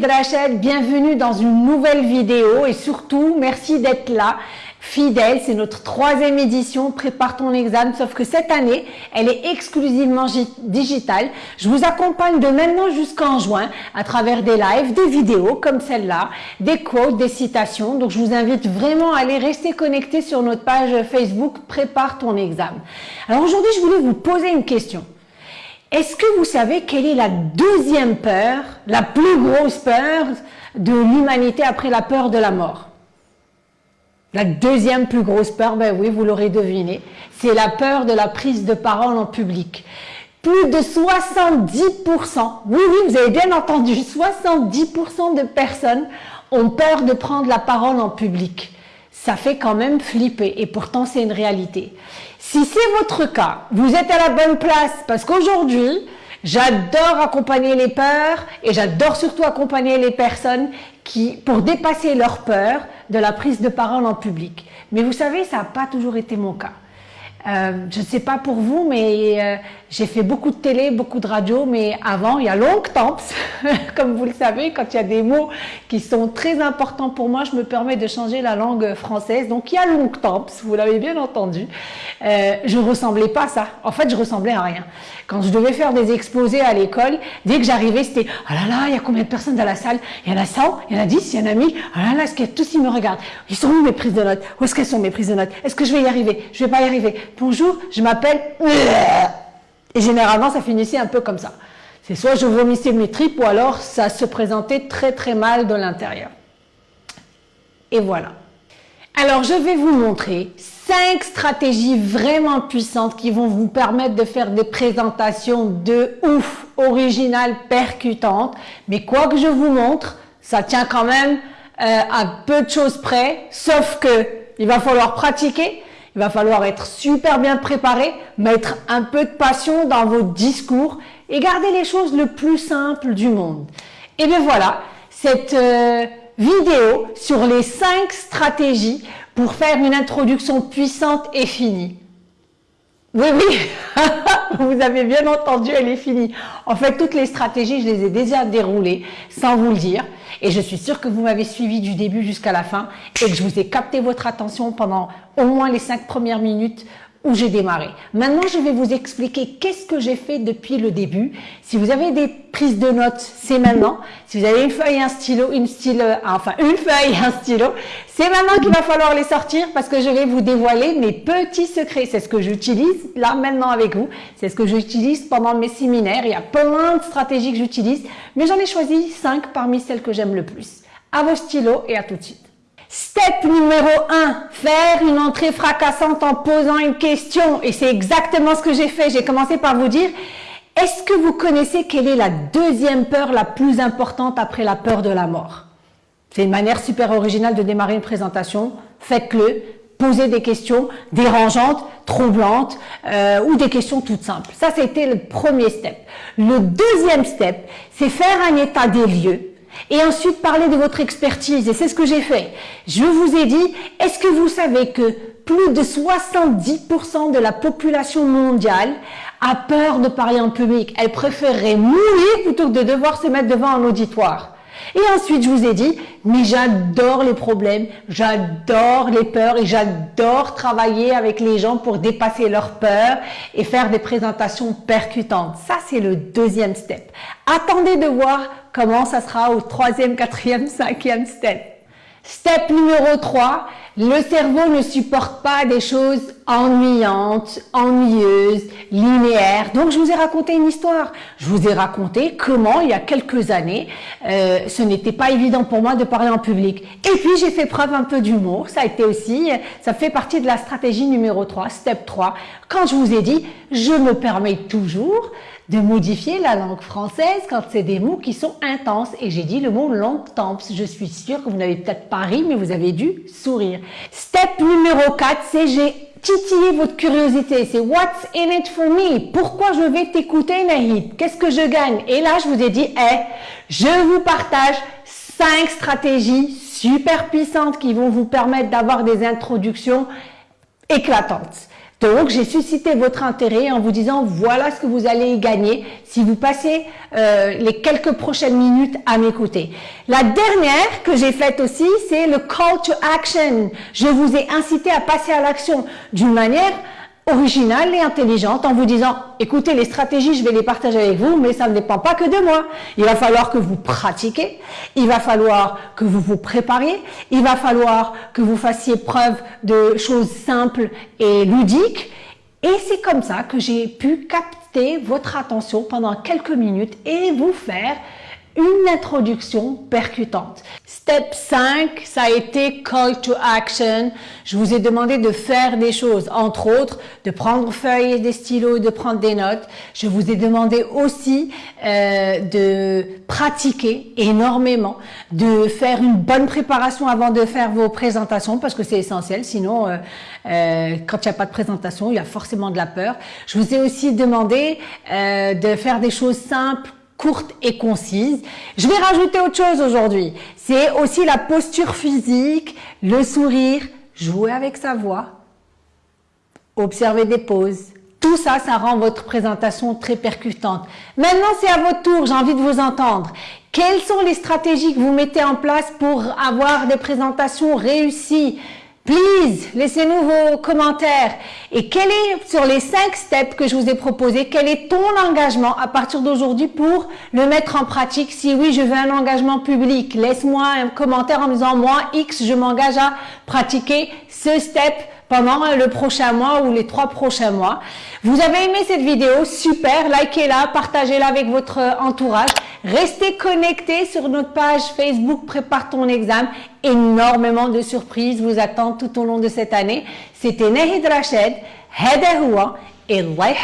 Rachel, bienvenue dans une nouvelle vidéo et surtout merci d'être là, fidèle, c'est notre troisième édition, prépare ton examen, sauf que cette année, elle est exclusivement digitale. Je vous accompagne de maintenant jusqu'en juin à travers des lives, des vidéos comme celle-là, des quotes, des citations. Donc je vous invite vraiment à aller rester connecté sur notre page Facebook Prépare ton examen. Alors aujourd'hui, je voulais vous poser une question. Est-ce que vous savez quelle est la deuxième peur, la plus grosse peur de l'humanité après la peur de la mort? La deuxième plus grosse peur, ben oui, vous l'aurez deviné, c'est la peur de la prise de parole en public. Plus de 70%, oui, oui, vous avez bien entendu, 70% de personnes ont peur de prendre la parole en public. Ça fait quand même flipper et pourtant c'est une réalité. Si c'est votre cas, vous êtes à la bonne place parce qu'aujourd'hui, j'adore accompagner les peurs et j'adore surtout accompagner les personnes qui, pour dépasser leur peur de la prise de parole en public. Mais vous savez, ça n'a pas toujours été mon cas. Euh, je ne sais pas pour vous, mais euh, j'ai fait beaucoup de télé, beaucoup de radio, mais avant, il y a longtemps, comme vous le savez, quand il y a des mots qui sont très importants pour moi, je me permets de changer la langue française. Donc, il y a longtemps, vous l'avez bien entendu, euh, je ressemblais pas à ça. En fait, je ressemblais à rien. Quand je devais faire des exposés à l'école, dès que j'arrivais, c'était « Ah là là, il y a combien de personnes dans la salle? Il y en a 100, il y en a 10, il y en a 1000. Ah là là, est-ce que tous ils me regardent? Ils sont où mes prises de notes? Où est-ce qu'elles sont mes prises de notes? Est-ce que je vais y arriver? Je vais pas y arriver. Bonjour, je m'appelle... Et généralement, ça finissait un peu comme ça. C'est soit je vomissais mes tripes ou alors ça se présentait très très mal de l'intérieur. Et voilà. Alors, je vais vous montrer cinq stratégies vraiment puissantes qui vont vous permettre de faire des présentations de ouf, originales, percutantes. Mais quoi que je vous montre, ça tient quand même euh, à peu de choses près, sauf que il va falloir pratiquer, il va falloir être super bien préparé, mettre un peu de passion dans vos discours et garder les choses le plus simple du monde. Et bien voilà, cette euh, vidéo sur les cinq stratégies pour faire une introduction puissante et finie. Oui, oui, vous avez bien entendu, elle est finie. En fait, toutes les stratégies, je les ai déjà déroulées sans vous le dire. Et je suis sûre que vous m'avez suivi du début jusqu'à la fin et que je vous ai capté votre attention pendant au moins les cinq premières minutes où j'ai démarré. Maintenant, je vais vous expliquer qu'est-ce que j'ai fait depuis le début. Si vous avez des prises de notes, c'est maintenant. Si vous avez une feuille un stylo, une stylo, enfin une feuille un stylo, c'est maintenant qu'il va falloir les sortir parce que je vais vous dévoiler mes petits secrets. C'est ce que j'utilise là maintenant avec vous. C'est ce que j'utilise pendant mes séminaires. Il y a plein de stratégies que j'utilise, mais j'en ai choisi cinq parmi celles que j'aime le plus. À vos stylos et à tout de suite. Step numéro 1, faire une entrée fracassante en posant une question. Et c'est exactement ce que j'ai fait. J'ai commencé par vous dire, est-ce que vous connaissez quelle est la deuxième peur la plus importante après la peur de la mort? C'est une manière super originale de démarrer une présentation. Faites-le. Posez des questions dérangeantes, troublantes euh, ou des questions toutes simples. Ça, c'était le premier step. Le deuxième step, c'est faire un état des lieux et ensuite parler de votre expertise. Et c'est ce que j'ai fait. Je vous ai dit, est-ce que vous savez que plus de 70% de la population mondiale a peur de parler en public? Elle préférerait mourir plutôt que de devoir se mettre devant un auditoire. Et ensuite, je vous ai dit, mais j'adore les problèmes, j'adore les peurs et j'adore travailler avec les gens pour dépasser leurs peurs et faire des présentations percutantes. Ça, c'est le deuxième step. Attendez de voir comment ça sera au troisième, quatrième, cinquième step. Step numéro 3, le cerveau ne supporte pas des choses ennuyantes, ennuyeuses, linéaires. Donc, je vous ai raconté une histoire. Je vous ai raconté comment, il y a quelques années, euh, ce n'était pas évident pour moi de parler en public. Et puis, j'ai fait preuve un peu d'humour. Ça a été aussi, ça fait partie de la stratégie numéro 3, step 3. Quand je vous ai dit, je me permets toujours de modifier la langue française quand c'est des mots qui sont intenses. Et j'ai dit le mot longtemps. Je suis sûre que vous n'avez peut-être pas ri, mais vous avez dû sourire. Step numéro 4, c'est j'ai titillé votre curiosité. C'est what's in it for me? Pourquoi je vais t'écouter, Nahid? Qu'est-ce que je gagne? Et là, je vous ai dit, je vous partage cinq stratégies super puissantes qui vont vous permettre d'avoir des introductions éclatantes. Donc, j'ai suscité votre intérêt en vous disant voilà ce que vous allez gagner si vous passez euh, les quelques prochaines minutes à m'écouter. La dernière que j'ai faite aussi, c'est le call to action. Je vous ai incité à passer à l'action d'une manière originale et intelligente en vous disant écoutez les stratégies je vais les partager avec vous mais ça ne dépend pas que de moi. Il va falloir que vous pratiquez il va falloir que vous vous prépariez il va falloir que vous fassiez preuve de choses simples et ludiques. Et c'est comme ça que j'ai pu capter votre attention pendant quelques minutes et vous faire une introduction percutante. Step 5, ça a été call to action. Je vous ai demandé de faire des choses, entre autres, de prendre feuilles et des stylos, de prendre des notes. Je vous ai demandé aussi euh, de pratiquer énormément, de faire une bonne préparation avant de faire vos présentations, parce que c'est essentiel. Sinon, euh, euh, quand il n'y a pas de présentation, il y a forcément de la peur. Je vous ai aussi demandé de faire des choses simples, courte et concise. Je vais rajouter autre chose aujourd'hui. C'est aussi la posture physique, le sourire, jouer avec sa voix, observer des pauses. Tout ça, ça rend votre présentation très percutante. Maintenant, c'est à votre tour, j'ai envie de vous entendre. Quelles sont les stratégies que vous mettez en place pour avoir des présentations réussies Please, laissez-nous vos commentaires. Et quel est, sur les cinq steps que je vous ai proposés, quel est ton engagement à partir d'aujourd'hui pour le mettre en pratique? Si oui, je veux un engagement public, laisse-moi un commentaire en me disant, moi, X, je m'engage à pratiquer ce step pendant euh, le prochain mois ou les trois prochains mois. Vous avez aimé cette vidéo Super, likez-la, partagez-la avec votre euh, entourage. Restez connectés sur notre page Facebook Prépare ton examen. Énormément de surprises vous attendent tout au long de cette année. C'était Nahid Rached, Hada et Allah